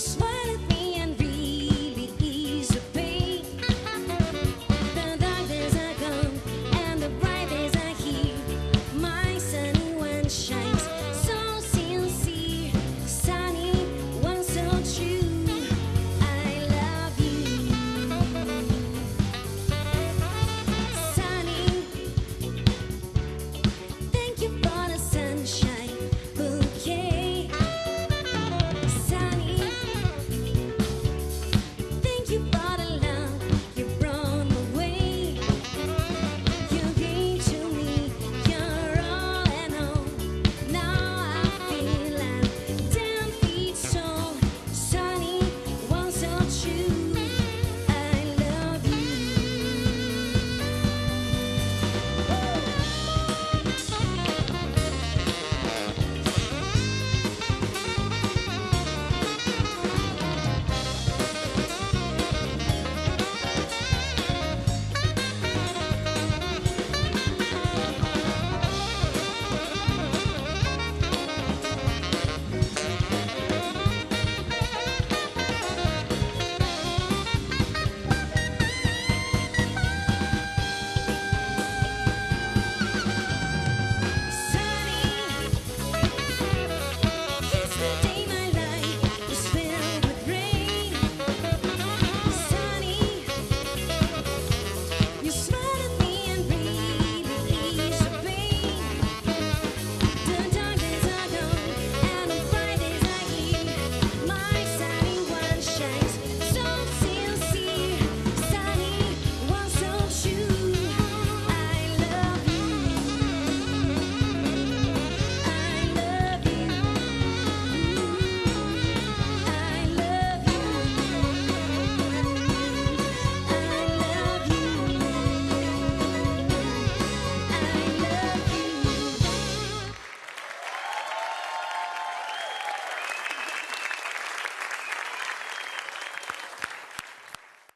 It's my